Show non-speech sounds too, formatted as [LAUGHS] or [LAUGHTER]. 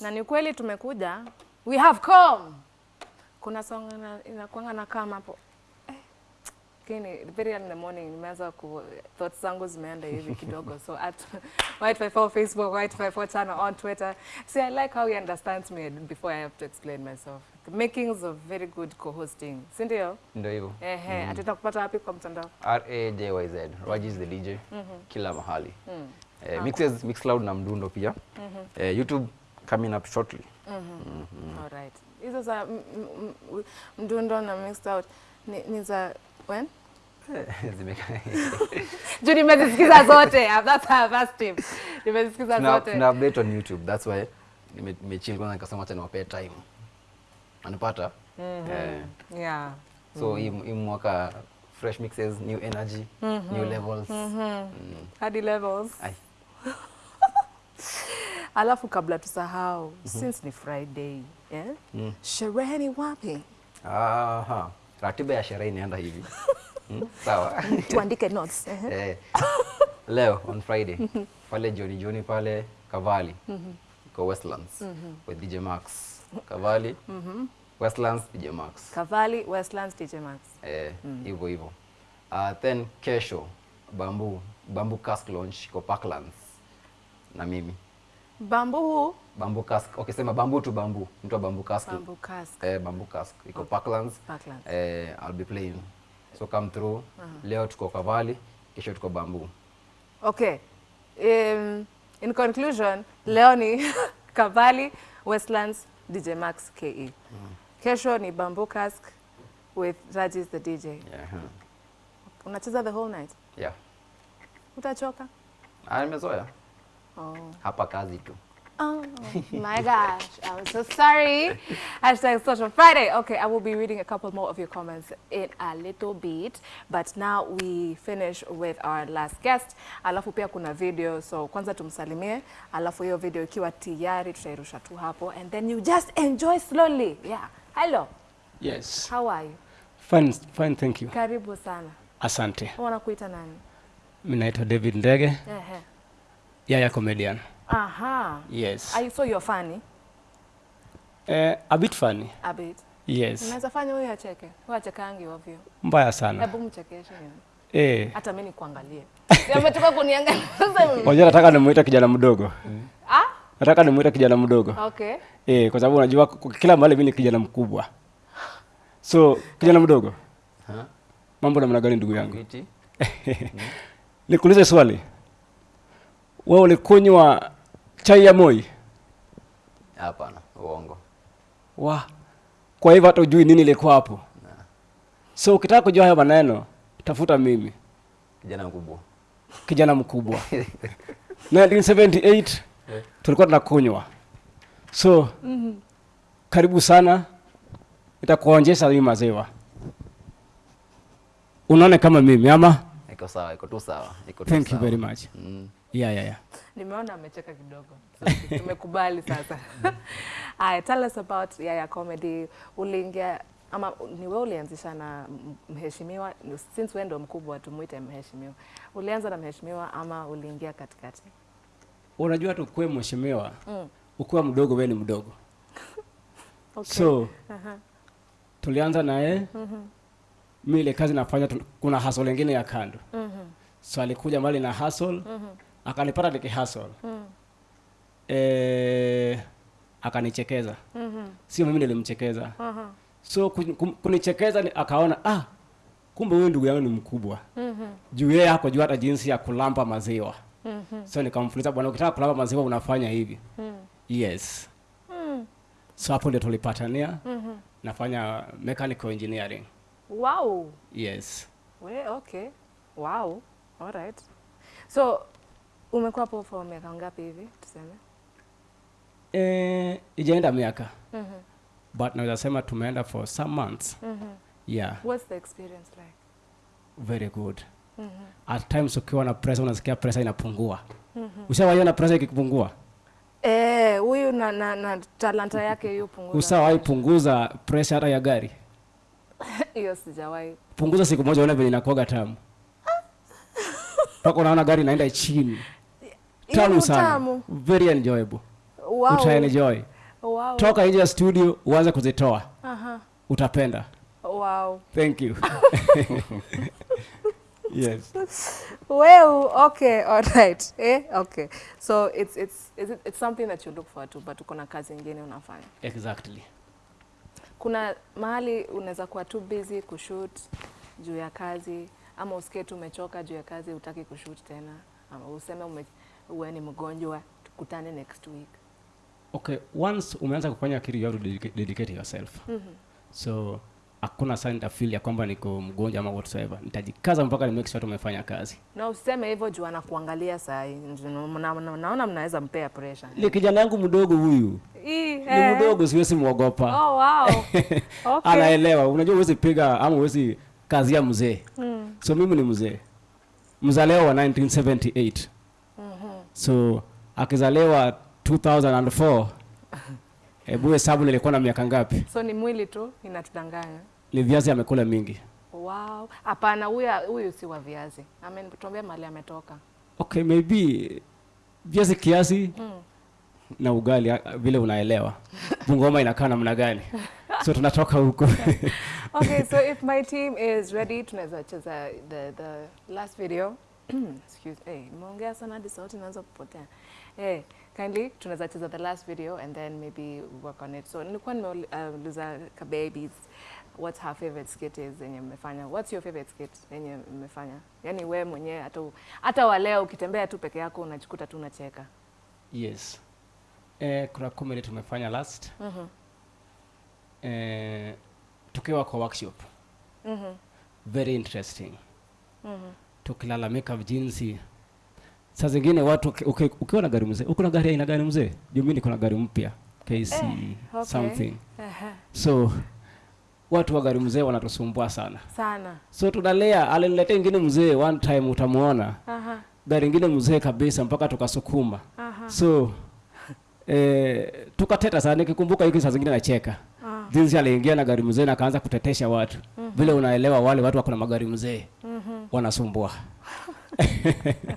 na ni kweli tumekuja we have come kuna song ina- inakuanga na kama hapo Eh, lakini very early in the morning nimeanza ku thoughts zangu zimeenda hivi kidogo so at white54 facebook white54 channel on twitter see i like how he understands me before i have to explain myself the makings of very good co-hosting si ndio Ndio hivyo. ehe mm. atenda kupata wapi kwa mtandao R A J Y Z. Raji is the DJ. mm -hmm. Kila mahali. mm. Eh, mixes Mixcloud na Mdundo pia. mm -hmm. Eh, YouTube coming up shortly. Alright. Hizo za m- m- m- mdundo na mixed out ni, ni za when? [LAUGHS] [LAUGHS] Juu nimezisikiza zote. That's our first tip. Nimezisikiza Tuna zote. tuna update on YouTube. That's why nime- nimechill kwanza nikasema acha niwapee time. Anapata? Eh, Yeah. so hii hii mwaka fresh mixes, new energy, new levels. Mm. Hadi levels. Ai. [LAUGHS] Alafu kabla tusahau, mm -hmm. since ni Friday, eh? Mm. Sherehe ni wapi? Aha. Ratiba ya sherehe inaenda hivi. [LAUGHS] Mm, Sawa. [LAUGHS] Tuandike notes. [LAUGHS] eh? Eh, leo on Friday pale jioni jioni pale Kavali kwa Westlands mm -hmm. with DJ Max Kavali Westlands DJ Max Kavali Westlands DJ Max. eh, hivyo hivyo uh, then kesho Bamboo Bamboo Cask launch kwa Parklands na mimi Bamboo, Bambu Cask okay sema bambu tu bambu. mtu wa Bambu Cask Bambu Cask. eh, Bambu Cask iko Parklands Parklands. eh, I'll be playing so come through leo tuko Kavali kesho tuko Bambu. Okay. Um, in conclusion, leo ni [LAUGHS] Kavali Westlands DJ Max KE. Kesho ni Bambu Cask with Raji's the DJ. yeah, huh. Unacheza the whole night? yeah. Utachoka? Ah, nimezoea Oh. hapa kazi tu Oh my gosh, I'm so sorry. [LAUGHS] Hashtag Social Friday. Okay, I will be reading a couple more of your comments in a little bit, but now we finish with our last guest. Alafu pia kuna video, so kwanza tumsalimie, alafu hiyo video ikiwa tayari tutairusha tu hapo, and then you just enjoy slowly. Yeah. Hello, Yes. how are you? Fine, fine, thank you. Karibu sana. Asante. Wanakuita nani? Mimi naitwa David Ndege, Ehe. Yaya comedian. Aha. Yes. Are you so you're funny? Eh, a bit funny. A bit. Yes. Unaweza fanya wewe acheke. Huyo achekangi ovyo. Mbaya sana. Hebu mchekeshe. Eh, hata mimi nikuangalie. [LAUGHS] Ametoka kuniangalia. [LAUGHS] Sasa wajua nataka nimuite kijana mdogo. ah, Nataka nimuite kijana mdogo. okay. Eh, kwa sababu unajua kila mahali mimi ni kijana mkubwa. So, kijana mdogo. Ha? Mambo namna gani ndugu yangu? [LAUGHS] Nikuulize swali. Wewe ulikunywa chai ya Moi? Hapana, uongo. Wa. Kwa hivyo hata ujui nini ilikuwa hapo. So ukitaka kujua hayo maneno, tafuta mimi, Kijana mkubwa. kijana mkubwa. [LAUGHS] 1978 tulikuwa tunakunywa. So karibu sana, nitakuonjesha hii maziwa, unaone kama mimi ama. Iko sawa, iko tu sawa. Iko tu Thank you very much. Mm. Yeah, yeah, yeah. Nimeona amecheka kidogo. Tumekubali sasa. [LAUGHS] Aya, tell us about Yaya Comedy. Uliingia ama ni wewe ulianzisha na mheshimiwa since wewe ndo mkubwa tumuite mheshimiwa. Ulianza na mheshimiwa ama uliingia katikati? Unajua tu kwa mheshimiwa, ukiwa mdogo wewe ni mdogo. [LAUGHS] Okay. So uh -huh. tulianza naye mi ile kazi nafanya kuna hustle lingine ya kando so alikuja mbali na hustle akanipata niki hustle eh, akanichekeza mm -hmm. sio mimi nilimchekeza uh -huh. so kunichekeza ni- akaona ah kumbe huyu ndugu yangu ni mkubwa juu yeye hakujua hata jinsi ya kulamba maziwa so nikamfuliza bwana ukitaka kulamba maziwa unafanya hivi mm. yes mm. so hapo ndio tulipatania mm -hmm. nafanya mechanical engineering Wow. yes We, okay. Wow. All right. So umekuwa hapo for miaka ngapi hivi tuseme? eh, ijaenda miaka. But naweza sema tumeenda for some months. Yeah. What's the experience like? very good. Mm -hmm. at times ukiwa na pressure unasikia pressure inapungua. Mm ushawahi na pressure ikipungua? Eh, huyu na, na, na talanta yake hiyo punguza. ushawahi punguza pressure hata ya gari? [LAUGHS] Hiyo sijawahi. punguza siku moja uone vile inakuwaga tamu. Mpaka unaona gari inaenda chini tamu sana very enjoyable Wow. utaenjoy Wow. toka nje ya studio uanze kuzitoa Aha. utapenda Wow. thank you [LAUGHS] yes Well, okay, all right. Eh, okay. So it's it's is it, it's something that you look forward to, but uko na kazi nyingine unafanya. exactly Kuna mahali unaweza kuwa too busy kushoot juu ya kazi ama usikie tu umechoka juu ya kazi utaki kushoot tena ama useme ume, uwe ni mgonjwa tukutane next week. okay once umeanza kufanya kitu you have to dedicate, yourself. mm -hmm. so hakuna saa nitafili ya kwamba niko mgonjwa ama whatsoever nitajikaza mpaka ni make sure tumefanya kazi Na useme hivyo juu anakuangalia saa hii. Na- na- Naona mnaweza mpea pressure. ni kijana yangu mdogo huyu ni eh. mdogo siwezi mwogopa Oh wow. [LAUGHS] Okay. anaelewa unajua huwezi piga ama huwezi kazia mzee mm. so mimi ni mzee mzaleo wa 1978 mm-hmm. So akizaliwa 2004 hebu [LAUGHS] hesabu nilikuwa na miaka ngapi So ni mwili tu inatudanganya. ni viazi amekula mingi Wow. Hapana, huyu huyu si wa viazi. Ametuambia mahali ametoka. okay maybe viazi kiasi mm. na ugali ah, vile unaelewa [LAUGHS] bungoma inakaa namna gani so tunatoka huko [LAUGHS] Okay, so if my team is ready, tunaweza cheza the the last video. Excuse me. Hey, nimeongea sana hadi sauti inaanza kupotea. Hey, kindly tunaweza cheza the last video and then maybe work on it. So nilikuwa nimeuliza uh, Kababies what her favorite skit is yenye mmefanya. What's your favorite skit yenye mmefanya? Yaani wewe mwenyewe hata hata wa leo ukitembea tu peke yako unajikuta tu unacheka. yes eh, kuna comedy tumefanya last Mhm. eh, tukiwa kwa workshop Mhm. very interesting Mhm. Tukilalamika jinsi saa zingine watu uki- uki- ukiwa na gari mzee uko na gari aina gani mzee juu mi niko na gari mpya kc eh, okay. something uh -huh. so watu wa gari mzee wanatusumbua sana Sana. so tunalea aliniletea ingine mzee one time utamuona Aha. gari ingine mzee kabisa mpaka tukasukuma uh -huh. so eh, tukateta sana nikikumbuka hiki saa zingine nacheka. Jinsi aliingia na gari mzee na akaanza kutetesha watu mm -hmm. vile unaelewa wale watu wako na magari mzee mm -hmm. wanasumbua [LAUGHS]